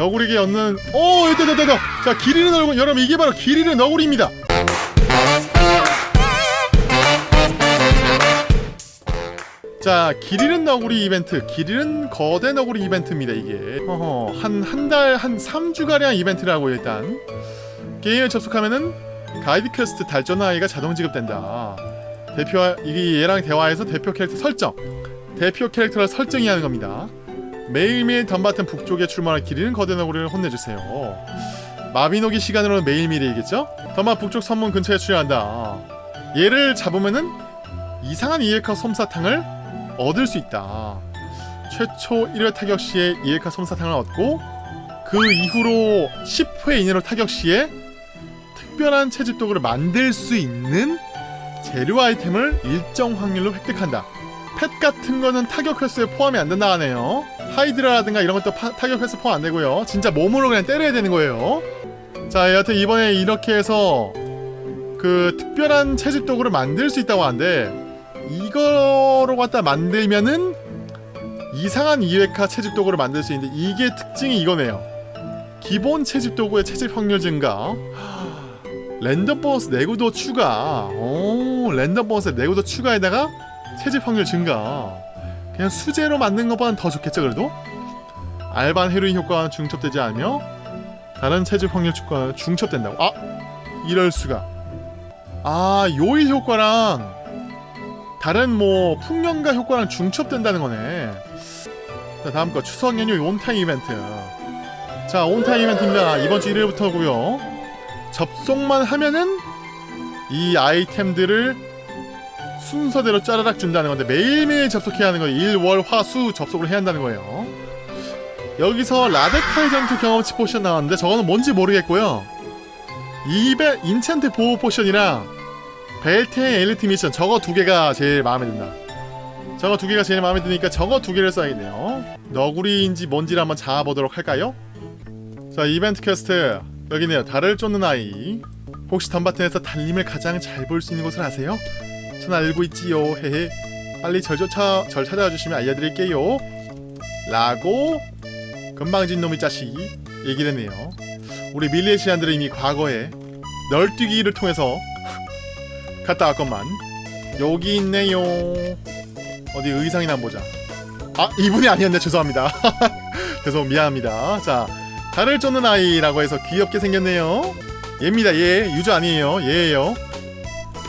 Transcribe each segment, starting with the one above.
너구리에게 얻는 오 됐다 됐다 됐다. 자 길이는 얼굴 여러분 이게 바로 길이는 너구리입니다. 자 길이는 너구리 이벤트 길이는 거대 너구리 이벤트입니다 이게. 어허 한한 달 한 3주가량 이벤트라고 일단. 게임에 접속하면은 가이드 퀘스트 달 쫓는 아이가 자동 지급된다. 대표 이게 얘랑 대화해서 대표 캐릭터 설정. 대표 캐릭터를 설정이 하는 겁니다 매일매일 덤바튼 북쪽에 출몰할 길이는 거대 너구리를 혼내주세요. 마비노기 시간으로는 매일매일이겠죠? 덤바 북쪽 선문 근처에 출현한다. 얘를 잡으면은 이상한 이에카 솜사탕을 얻을 수 있다. 최초 1회 타격 시에 이에카 솜사탕을 얻고 그 이후로 10회 이내로 타격 시에 특별한 채집 도구를 만들 수 있는 재료 아이템을 일정 확률로 획득한다 펫 같은 거는 타격 횟수에 포함이 안 된다 하네요. 하이드라라든가 이런 것도 파, 타격 횟수 포함 안 되고요. 진짜 몸으로 그냥 때려야 되는 거예요. 자 여하튼 이번에 이렇게 해서 그 특별한 채집 도구를 만들 수 있다고 하는데 이거로 갖다 만들면은 이상한 이외카 채집 도구를 만들 수 있는데 이게 특징이 이거네요. 기본 채집 도구의 채집 확률 증가. 랜덤 보너스 내구도 추가. 오 랜덤 보너스 내구도 추가에다가 채집 확률 증가. 그냥 수제로 만든 것보다는 더 좋겠죠 그래도? 알반 헤로인 효과는 중첩되지 않으며 다른 채집 확률 추가는 중첩된다고. 아! 이럴수가. 아 요일 효과랑 다른 뭐 풍년가 효과랑 중첩된다는 거네. 자 다음 거. 추석 연휴 온타임 이벤트. 자 on time 이벤트입니다. 이번 주 1일부터고요. 접속만 하면은 이 아이템들을 순서대로 짜라락 준다는 건데 매일매일 접속해야 하는 거예요 일, 월, 화, 수 접속을 해야 한다는 거예요. 여기서 라데카이 전투 경험치 포션 나왔는데 저거는 뭔지 모르겠고요. 이베 enchant 보호 포션이랑 벨트의 엘리트 미션 저거 두 개가 제일 마음에 든다. 저거 두 개가 제일 마음에 드니까 저거 두 개를 써야겠네요. 너구리인지 뭔지를 한번 잡아보도록 할까요? 자 이벤트 퀘스트. 여기네요. 달을 쫓는 아이. 혹시 던바튼에서 달님을 가장 잘 볼 수 있는 곳을 아세요? 전 알고 있지요. 헤헤. 빨리 절 쫓아 절 찾아와 주시면 알려드릴게요. 라고 건방진 놈의 자식 얘기를 했네요. 우리 밀레시안들은 이미 과거에 널뛰기를 통해서 갔다 왔건만 여기 있네요. 어디 의상이나 보자. 아 이분이 아니었네. 죄송합니다. 죄송 미안합니다. 자 달을 쫓는 아이라고 해서 귀엽게 생겼네요. 얘입니다. 얘 유저 아니에요. 얘예요.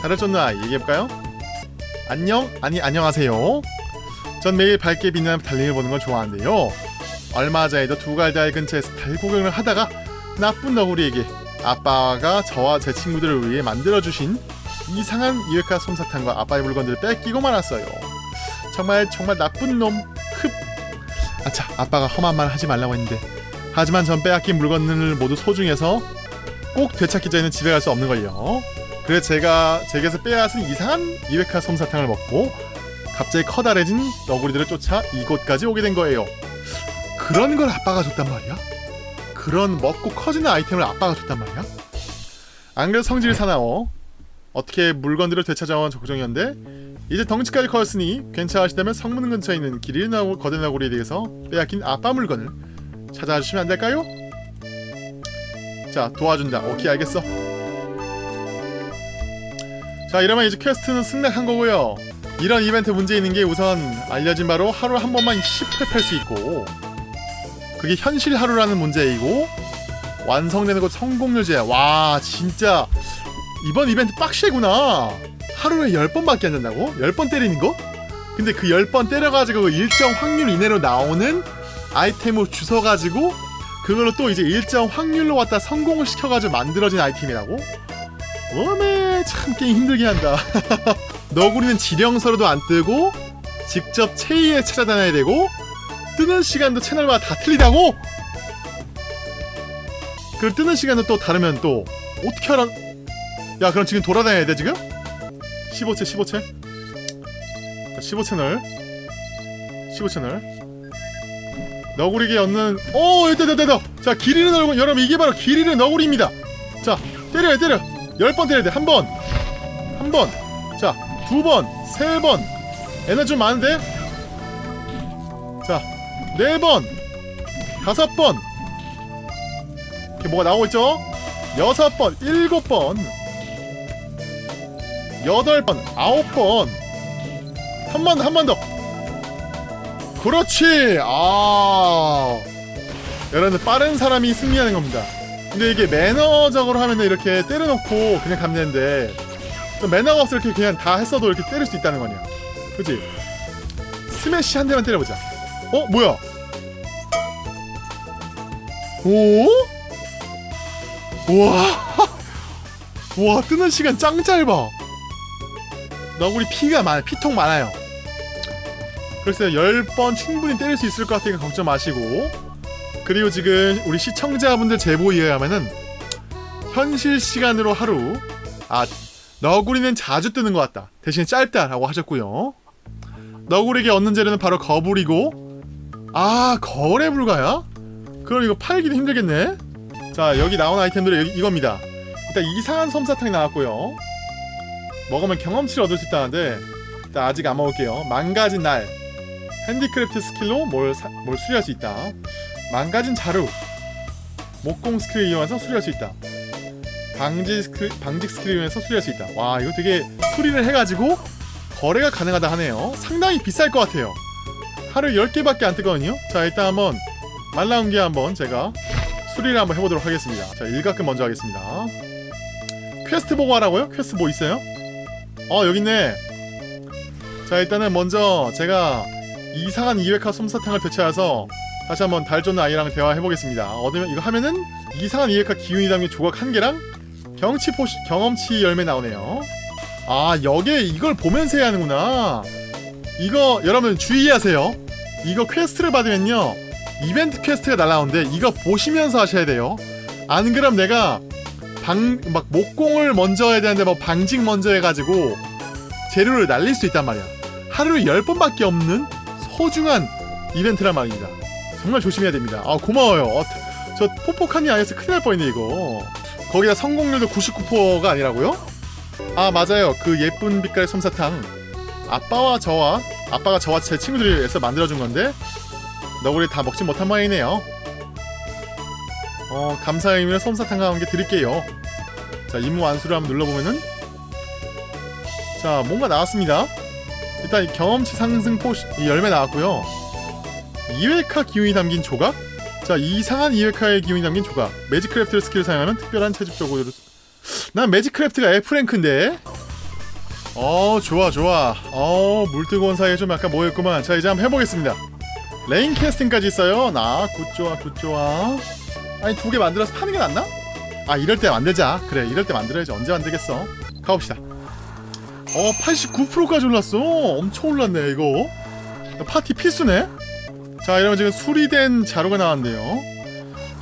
달을 쫓는 아이 얘기해볼까요? 안녕? 아니 안녕하세요. 전 매일 밝게 빛나는 달님을 보는 걸 좋아하는데요. 얼마 전에도 두갈달 근처에서 달 구경을 하다가 나쁜 너구리에게 아빠가 저와 제 친구들을 위해 만들어주신 이상한 이외카 솜사탕과 아빠의 물건들을 뺏기고 말았어요. 정말 정말 나쁜 놈. 흡. 아차 아빠가 험한 말 하지 말라고 했는데. 하지만 전 빼앗긴 물건을 모두 소중해서 꼭 되찾기 전에는 집에 갈 수 없는 걸요 그래서 제가 제게서 빼앗은 이상한 이외카 솜사탕을 먹고 갑자기 커다래진 너구리들을 쫓아 이곳까지 오게 된 거예요 그런 걸 아빠가 줬단 말이야? 그런 먹고 커지는 아이템을 아빠가 줬단 말이야? 안 그래도 성질 사나워 어떻게 물건들을 되찾아온 걱정이었는데 이제 덩치까지 커졌으니 괜찮으시다면 성문 근처에 있는 나고 거대 너구리에 대해서 빼앗긴 아빠 물건을 찾아와 주시면 안 될까요? 자 도와준다 오케이 알겠어 자 이러면 이제 퀘스트는 승낙한 거고요 이런 이벤트 문제 있는 게 우선 알려진 바로 하루 한 번만 10회 팔 수 있고 그게 현실 하루라는 문제이고 완성되는 것 성공률제야 와 진짜 이번 이벤트 빡세구나 하루에 10번밖에 안 된다고? 10번 때리는 거? 근데 그 10번 때려가지고 일정 확률 이내로 나오는 아이템을 주워가지고 그걸로 또 이제 일정 확률로 왔다 성공을 시켜가지고 만들어진 아이템이라고? 어메 참 게임 힘들게 한다. 너구리는 지령서로도 안 뜨고 직접 체이에 찾아다녀야 되고 뜨는 시간도 채널마다 다 틀리다고? 그 뜨는 시간도 또 다르면 또 어떻게 알아? 야 그럼 지금 돌아다녀야 돼 지금? 15채 15채? 15채널. 15채널. 너구리에게 얻는 오 됐다 됐다 됐다. 자 길이는 얼굴 여러분 이게 바로 길이는 너구리입니다. 자 때려요 때려 10번 때려야 돼. 한 번. 한 번. 자 두 번. 세 번. 에너지 좀 많은데? 자 네 번. 다섯 번. 이렇게 뭐가 나오고 있죠? 여섯 번, 일곱 번, 여덟 번, 아홉 번, 한 번, 한 번 더. 그렇지. 아, 여러분들 빠른 사람이 승리하는 겁니다. 근데 이게 매너적으로 하면은 이렇게 때려놓고 그냥 좀 매너가 없어 이렇게 그냥 다 했어도 이렇게 때릴 수 있다는 거냐. 그지? 스매시 한 대만 때려보자. 어, 뭐야? 오? 우와. 와, 뜨는 시간 짱 짧아. 너구리 피가 많아, 피통 많아요. 그래서 10번 충분히 때릴 수 있을 것 같으니까 걱정 마시고. 그리고 지금 우리 시청자분들 제보에 의하면은 현실 시간으로 하루 아 너구리는 자주 뜨는 것 같다. 대신 짧다라고 하셨고요. 너구리에게 얻는 재료는 바로 거불이고 아 거래 불가야? 그럼 이거 팔기도 힘들겠네. 자 여기 나온 아이템들은 여기 이겁니다. 일단 이상한 솜사탕이 나왔고요. 먹으면 경험치를 얻을 수 있다는데 일단 아직 안 먹을게요. 망가진 낫 핸디크래프트 스킬로 뭘, 사- 뭘 수리할 수 있다. 망가진 자루 목공 스킬을 이용해서 수리할 수 있다. 방지 스킬, 방직 스킬을 이용해서 수리할 수 있다. 와 이거 되게 수리를 해가지고 거래가 가능하다 하네요. 상당히 비쌀 것 같아요. 하루 10개밖에 안 뜨거든요. 자 일단 한번 말 나온 게 한번 제가 수리를 한번 해보도록 하겠습니다. 자 일가끔 먼저 하겠습니다. 퀘스트 보고 하라고요? 퀘스트 뭐 있어요? 어 여기 있네. 자 일단은 먼저 제가 이상한 이웨카 솜사탕을 되찾아서 다시 한번 달 쫓는 아이랑 대화해보겠습니다. 얻으면 이거 하면은 이상한 이웨카 기운이 담긴 조각 한 개랑 경치 포시, 경험치 열매 나오네요. 아 여기에 이걸 보면서 해야 하는구나. 이거 여러분 주의하세요. 이거 퀘스트를 받으면요 이벤트 퀘스트가 날라오는데 이거 보시면서 하셔야 돼요. 안 그럼 내가 방 막 목공을 먼저 해야 되는데 뭐 방직 먼저 해가지고 재료를 날릴 수 있단 말이야. 하루에 10번밖에 없는 소중한 이벤트란 말입니다. 정말 조심해야 됩니다. 아 고마워요. 어, 저 포포칸이 아니어서 큰일 날 뻔했네 이거. 거기다 성공률도 99%가 아니라고요? 아 맞아요. 그 예쁜 빛깔의 솜사탕. 아빠와 저와 아빠가 저와 제 친구들이 위해서 만들어준 건데 너구리 다 먹지 못한 모양이네요. 어 감사의 의미로 솜사탕과 함께 드릴게요. 자 임무 완수를 한번 눌러보면은 자 뭔가 나왔습니다. 일단 이 경험치 상승 포시 이 열매 나왔고요. 이웨카 기운이 담긴 조각? 자 이상한 이웨카의 기운이 담긴 조각. 매직크래프트 스킬을 사용하면 특별한 채집적으로 난 매직크래프트가 F rank인데. 어 좋아 좋아. 어 물뜨거운 사이에 좀 약간 모였구만. 자 이제 한번 해보겠습니다. 레인 캐스팅까지 있어요. 나 굿좋아 굿좋아. 아니 두 개 만들어서 파는 게 낫나? 아 이럴 때 만들자. 그래 이럴 때 만들어야지. 언제 만들겠어? 가봅시다. 어 89%까지 올랐어. 엄청 올랐네 이거. 파티 필수네 자 이러면 지금 수리된 자루가 나왔는데요.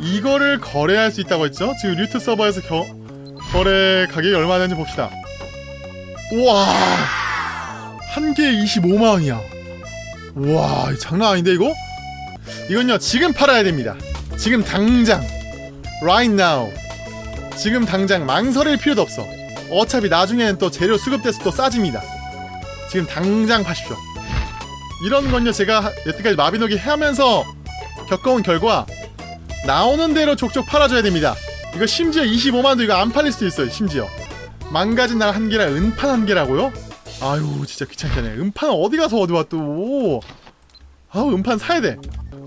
이거를 거래할 수 있다고 했죠? 지금 류트 서버에서 겨, 거래 가격이 얼마 되는지 봅시다. 우와! 한 개에 25만원이야. 우와 장난 아닌데 이거? 이건요 지금 팔아야 됩니다. 지금 당장. Right now. 지금 당장 망설일 필요도 없어. 어차피 나중에는 또 재료 수급돼서 또 싸집니다. 지금 당장 파십시오 이런 건요 제가 하- 여태까지 마비노기 하면서 겪어온 결과 나오는 대로 족족 팔아줘야 됩니다. 이거 심지어 25만도 이거 안 팔릴 수도 있어요 심지어. 망가진 날 한 개랑 은판 한 개라고요? 아유 진짜 귀찮게 하네. 은판 어디 가서 얻어와 또. 아우 은판 사야 돼.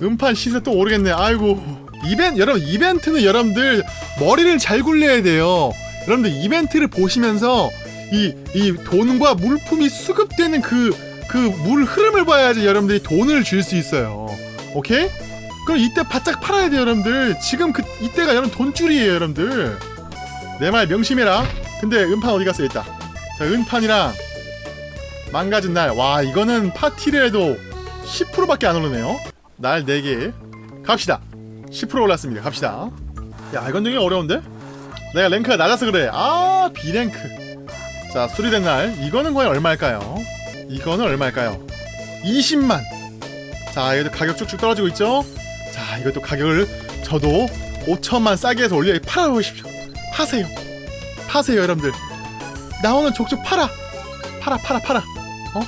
은판 시세 또 오르겠네. 아이고. 이벤 여러분 이벤트는 여러분들 머리를 잘 굴려야 돼요. 여러분들 이벤트를 보시면서 이, 이 돈과 물품이 수급되는 그 그 물 흐름을 봐야지 여러분들이 돈을 줄 수 있어요. 오케이? 그럼 이때 바짝 팔아야 돼요 여러분들. 지금 그 이때가 여러분 돈줄이에요 여러분들. 내 말 명심해라. 근데 은판 어디 갔어 있다 자 은판이랑 망가진 날. 와 이거는 파티를 해도 10%밖에 안 오르네요. 날 4개. 갑시다. 10% 올랐습니다. 갑시다. 야 이건 되게 어려운데? 내가 랭크가 낮아서 그래. 아 B랭크. 자 수리된 날. 이거는 과연 얼마일까요? 이거는 얼마일까요? 20만. 자 이것도 가격 쭉쭉 떨어지고 있죠? 자 이것도 가격을 저도 5천만 싸게 해서 올려 팔아보십시오. 파세요. 파세요 여러분들. 나오는 족족 팔아. 팔아 팔아 팔아. 어?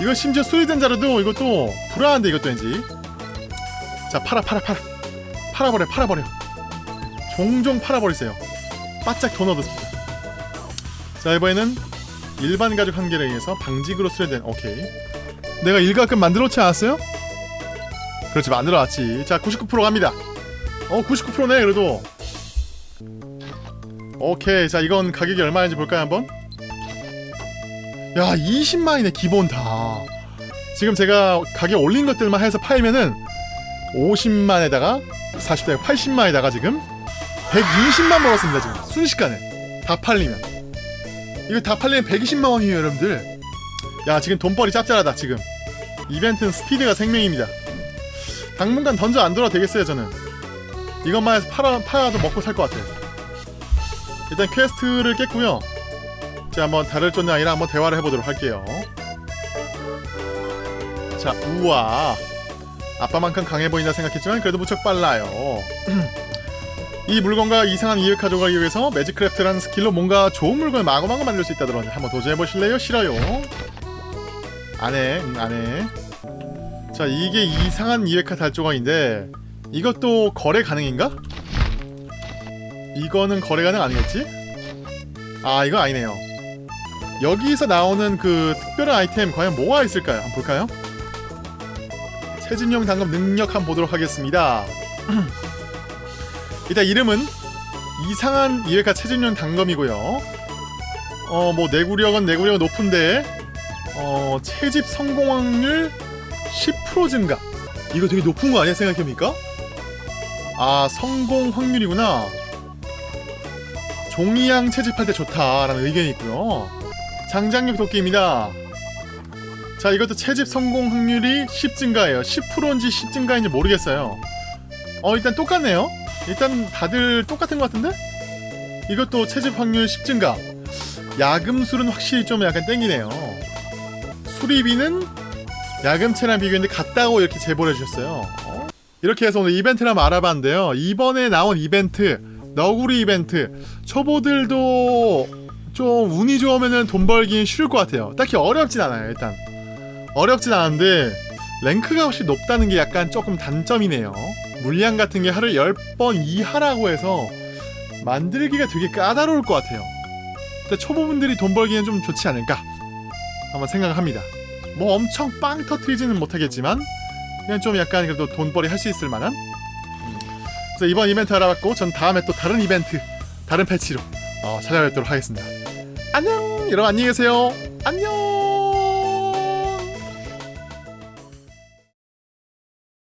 이거 심지어 수리된 자료도 이것도 불안한데 이것도 왠지. 자 팔아 팔아 팔아. 팔아버려 팔아버려. 종종 팔아버리세요. 바짝 돈 얻었습니다. 자 이번에는 일반 가죽 한 개를 의해서 방직으로 수련된 오케이. 내가 일가끔 만들어놓지 않았어요? 그렇지 만들어놨지. 자 99% 갑니다. 어 99%네 그래도. 오케이 자 이건 가격이 얼마인지 볼까요 한번? 야 20만이네 기본 다. 지금 제가 가격 올린 것들만 해서 팔면은 50만에다가 40대 80만에다가 지금 120만 벌었습니다 지금. 순식간에. 다 팔리면 이거 다 팔리면 120만 원이에요 여러분들. 야 지금 돈벌이 짭짤하다 지금. 이벤트는 스피드가 생명입니다. 당분간 던전 안 돌아도 되겠어요 저는. 이것만 해서 팔아, 팔아도 먹고 살 것 같아요. 일단 퀘스트를 깼고요. 자 한번 달 쫓는 아이랑 한번 대화를 해보도록 할게요. 자 우와. 아빠만큼 강해 보인다 생각했지만 그래도 무척 빨라요 이 물건과 이상한 이익 가져가기 위해서 매직크래프트라는 스킬로 뭔가 좋은 물건을 마구마구 만들 수 있다더니 한번 도전해보실래요? 싫어요 안해 응 안해 자 이게 이상한 이웨카 달조각인데 이것도 거래 가능인가? 이거는 거래 가능 아니겠지? 아 이거 아니네요 여기서 나오는 그 특별한 아이템 과연 뭐가 있을까요? 한번 볼까요? 최진용 당금 능력 한번 보도록 하겠습니다 일단 이름은 이상한 이에카 최진용 당검이고요. 어 뭐 내구력은 내구력은 높은데 어 채집 성공 확률 10% 증가. 이거 되게 높은 거 아니야 생각해보니까? 아 성공 확률이구나. 종이양 채집할 때 좋다라는 의견이 있고요. 장장력 도끼입니다. 자 이것도 채집 성공 확률이 10 증가예요. 10%인지 10 증가인지 모르겠어요. 어 일단 똑같네요 일단 다들 똑같은 것 같은데? 이것도 채집 확률 10 증가. 야금술은 확실히 좀 약간 땡기네요. 수리비는 야금채랑 비교했는데 같다고 이렇게 제보를 해주셨어요. 어? 이렇게 해서 오늘 이벤트를 한번 알아봤는데요. 이번에 나온 이벤트 너구리 이벤트. 초보들도 좀 운이 좋으면 돈 벌기는 쉬울 것 같아요. 딱히 어렵진 않아요 일단. 어렵진 않은데 랭크가 훨씬 높다는 게 약간 조금 단점이네요 물량 같은 게 하루 10번 이하라고 해서 만들기가 되게 까다로울 것 같아요. 근데 초보분들이 돈 벌기는 좀 좋지 않을까? 한번 생각합니다. 뭐 엄청 빵 터트리지는 못하겠지만 그냥 좀 약간 그래도 돈벌이 할 수 있을 만한? 음. 그래서 이번 이벤트 알아봤고 전 다음에 또 다른 이벤트 다른 패치로 어, 찾아뵙도록 하겠습니다. 안녕! 여러분 안녕히 계세요. 안녕